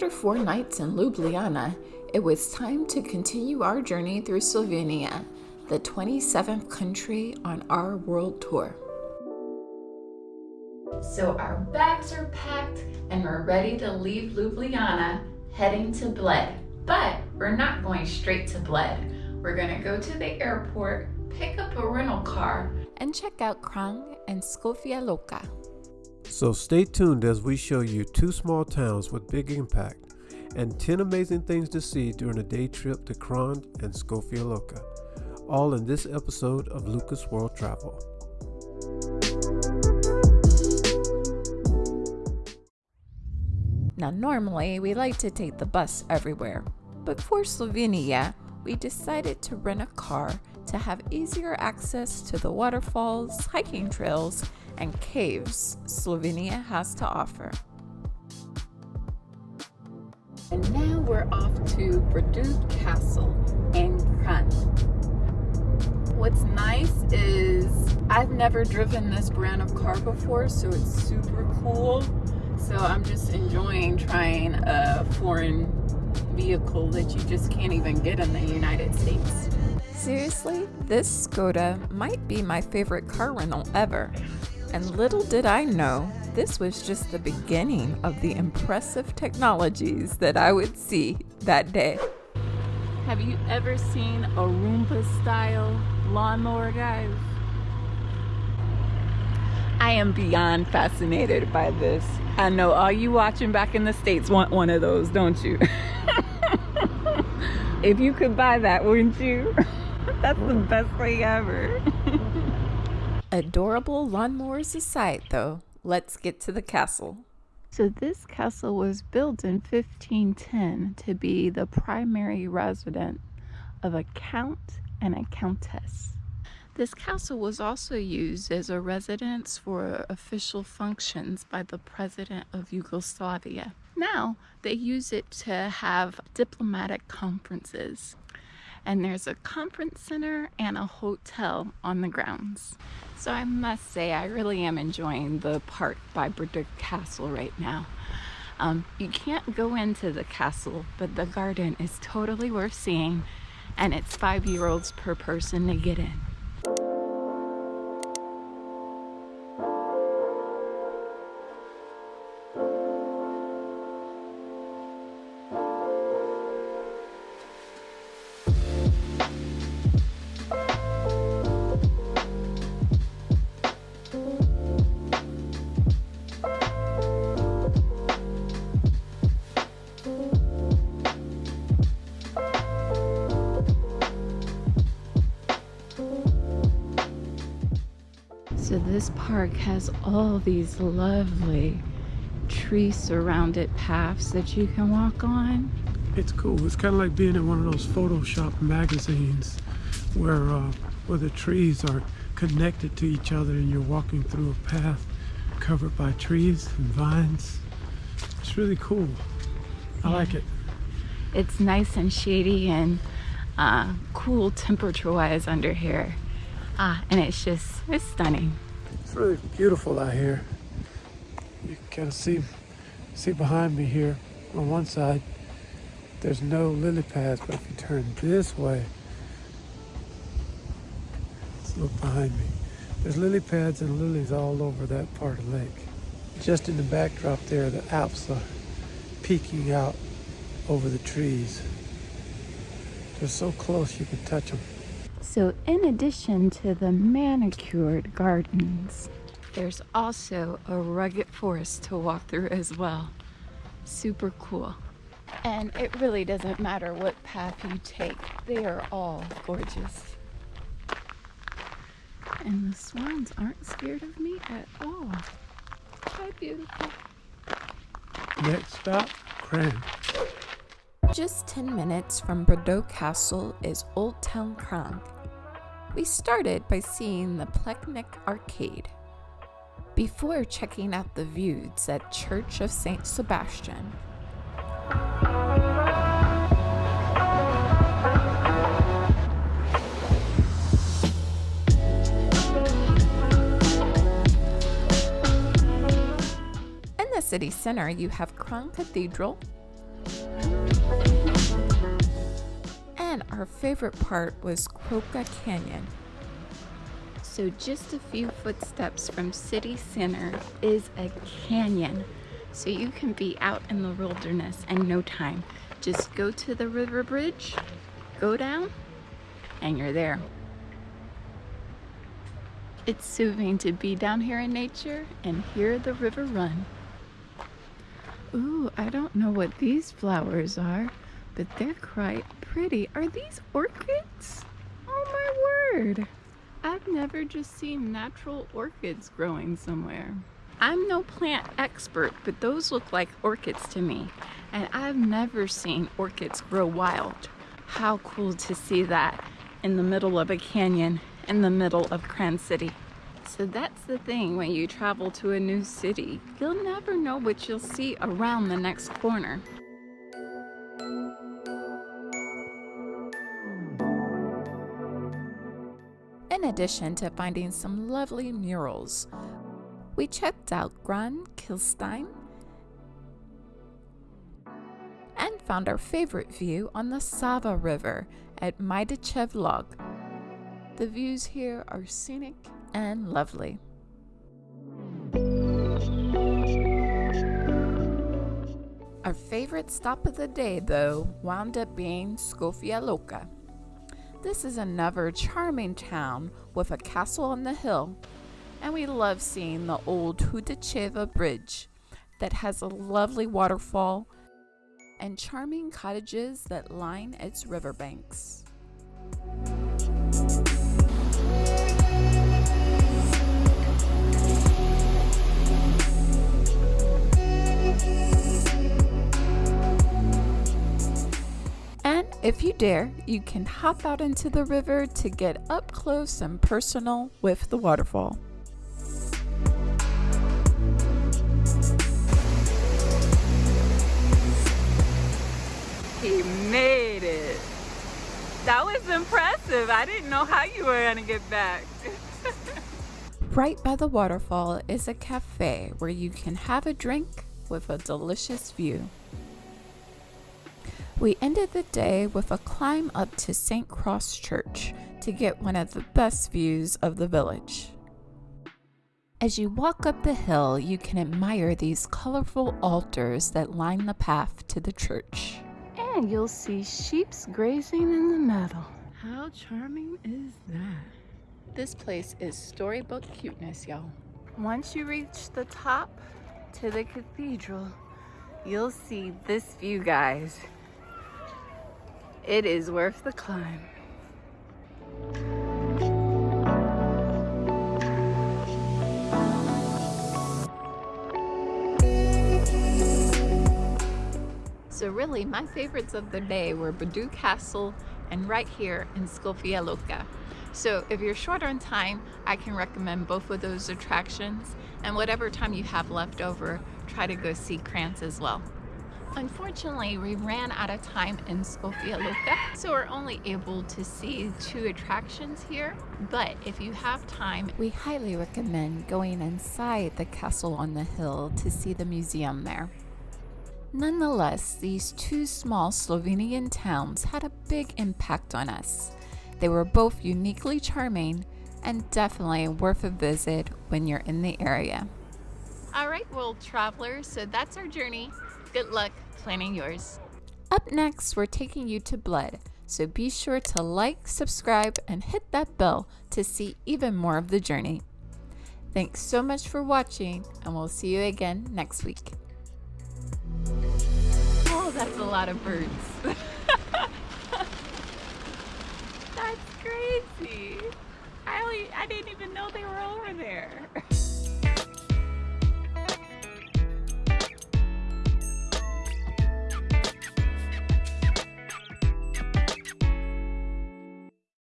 After four nights in Ljubljana, it was time to continue our journey through Slovenia, the 27th country on our world tour. So our bags are packed and we're ready to leave Ljubljana, heading to Bled. But we're not going straight to Bled. We're gonna go to the airport, pick up a rental car, and check out Kranj and Škofja Loka. So stay tuned as we show you two small towns with big impact and 10 amazing things to see during a day trip to Kranj and Škofja Loka. All in this episode of Lucas World Travel. Now, normally we like to take the bus everywhere, but for Slovenia, we decided to rent a car to have easier access to the waterfalls, hiking trails, and caves Slovenia has to offer. And now we're off to Brdo Castle in Kranj. What's nice is I've never driven this brand of car before, so it's super cool. So I'm just enjoying trying a foreign vehicle that you just can't even get in the United States. Seriously, this Skoda might be my favorite car rental ever. And little did I know, this was just the beginning of the impressive technologies that I would see that day. Have you ever seen a Roomba style lawnmower, guys? I am beyond fascinated by this. I know all you watching back in the States want one of those, don't you? if you could buy that, wouldn't you? That's the best thing ever. Adorable lawnmowers aside, though, let's get to the castle. So, this castle was built in 1510 to be the primary residence of a count and a countess. This castle was also used as a residence for official functions by the president of Yugoslavia. Now, they use it to have diplomatic conferences and there's a conference center and a hotel on the grounds. So I must say, I really am enjoying the park by Brdo Castle right now. Um, you can't go into the castle, but the garden is totally worth seeing, and it's five euros per person to get in. This park has all these lovely tree surrounded paths that you can walk on. It's cool. It's kind of like being in one of those Photoshop magazines where uh, where the trees are connected to each other and you're walking through a path covered by trees and vines. It's really cool. I yeah. like it. It's nice and shady and uh, cool temperature wise under here. Ah, and it's just, it's stunning. It's really beautiful out here. You can kind of see, see behind me here on one side, there's no lily pads, but if you turn this way, look behind me. There's lily pads and lilies all over that part of the lake. Just in the backdrop there, the Alps are peeking out over the trees. They're so close you can touch them. So in addition to the manicured gardens, there's also a rugged forest to walk through as well. Super cool. And it really doesn't matter what path you take, they are all gorgeous. And the swans aren't scared of me at all. How beautiful. Next stop, Kranj. Just 10 minutes from Brdo Castle is Old Town Kranj, we started by seeing the Plečnik Arcade before checking out the views at Church of St. Sebastian. In the city center, you have Kranj Cathedral, our favorite part was Kokra Canyon. So just a few footsteps from city center is a canyon. So you can be out in the wilderness in no time. Just go to the river bridge, go down, and you're there. It's soothing to be down here in nature and hear the river run. Ooh, I don't know what these flowers are, but they're quite pretty. Are these orchids? Oh my word! I've never just seen natural orchids growing somewhere. I'm no plant expert, but those look like orchids to me. And I've never seen orchids grow wild. How cool to see that in the middle of a canyon in the middle of Kranj City. So that's the thing when you travel to a new city. You'll never know what you'll see around the next corner. Addition to finding some lovely murals, we checked out Gran Khislstein and found our favorite view on the Sava River at Majdičev Log. The views here are scenic and lovely. Our favorite stop of the day, though, wound up being Škofja Loka. This is another charming town with a castle on the hill, and we love seeing the old Hudacheva Bridge that has a lovely waterfall and charming cottages that line its riverbanks. If you dare, you can hop out into the river to get up close and personal with the waterfall. He made it. That was impressive. I didn't know how you were going to get back. right by the waterfall is a cafe where you can have a drink with a delicious view. We ended the day with a climb up to St. Cross Church to get one of the best views of the village. As you walk up the hill, you can admire these colorful altars that line the path to the church. And you'll see sheep's grazing in the meadow. How charming is that? This place is storybook cuteness, y'all. Once you reach the top to the cathedral, you'll see this view, guys. It is worth the climb. So really, my favorites of the day were Brdo Castle and right here in Škofja Loka. So if you're short on time, I can recommend both of those attractions. And whatever time you have left over, try to go see Krantz as well. Unfortunately, we ran out of time in Škofja Loka, so we're only able to see two attractions here. But if you have time, we highly recommend going inside the castle on the hill to see the museum there. Nonetheless, these two small Slovenian towns had a big impact on us. They were both uniquely charming and definitely worth a visit when you're in the area. All right, world travelers, so that's our journey. Good luck planning yours. Up next, we're taking you to Bled, so be sure to like, subscribe, and hit that bell to see even more of the journey. Thanks so much for watching, and we'll see you again next week. Oh, that's a lot of birds.